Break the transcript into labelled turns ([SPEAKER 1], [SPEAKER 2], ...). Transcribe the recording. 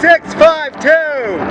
[SPEAKER 1] 652!